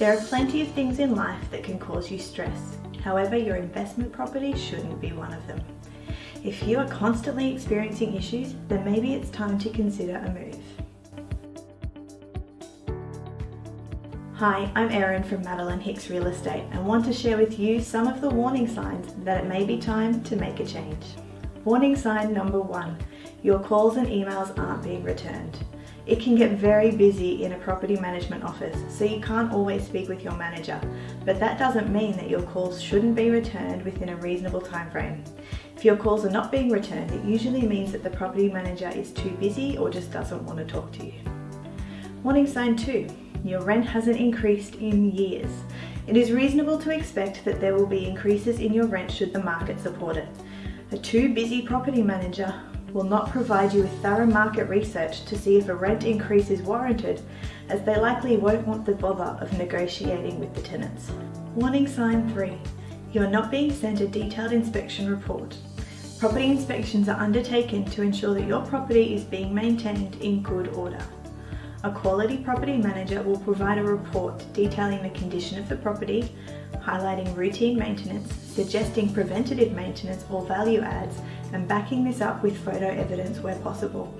There are plenty of things in life that can cause you stress. However, your investment property shouldn't be one of them. If you are constantly experiencing issues, then maybe it's time to consider a move. Hi, I'm Erin from Madeline Hicks Real Estate and want to share with you some of the warning signs that it may be time to make a change. Warning sign number one, your calls and emails aren't being returned. It can get very busy in a property management office, so you can't always speak with your manager, but that doesn't mean that your calls shouldn't be returned within a reasonable time frame. If your calls are not being returned, it usually means that the property manager is too busy or just doesn't want to talk to you. Warning sign two, your rent hasn't increased in years. It is reasonable to expect that there will be increases in your rent should the market support it. A too busy property manager will not provide you with thorough market research to see if a rent increase is warranted as they likely won't want the bother of negotiating with the tenants. Warning sign 3. You are not being sent a detailed inspection report. Property inspections are undertaken to ensure that your property is being maintained in good order. A quality property manager will provide a report detailing the condition of the property, highlighting routine maintenance, suggesting preventative maintenance or value adds, and backing this up with photo evidence where possible.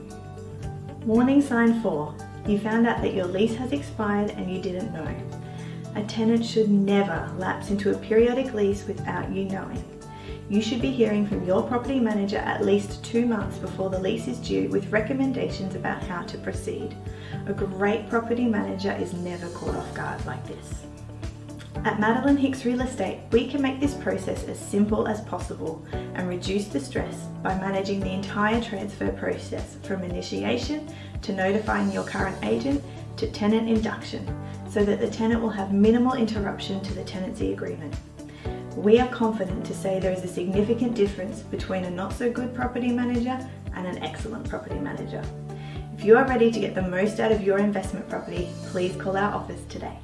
Warning sign 4. You found out that your lease has expired and you didn't know. A tenant should never lapse into a periodic lease without you knowing. You should be hearing from your property manager at least two months before the lease is due with recommendations about how to proceed. A great property manager is never caught off guard like this. At Madeline Hicks Real Estate, we can make this process as simple as possible and reduce the stress by managing the entire transfer process from initiation to notifying your current agent to tenant induction so that the tenant will have minimal interruption to the tenancy agreement. We are confident to say there is a significant difference between a not so good property manager and an excellent property manager. If you are ready to get the most out of your investment property, please call our office today.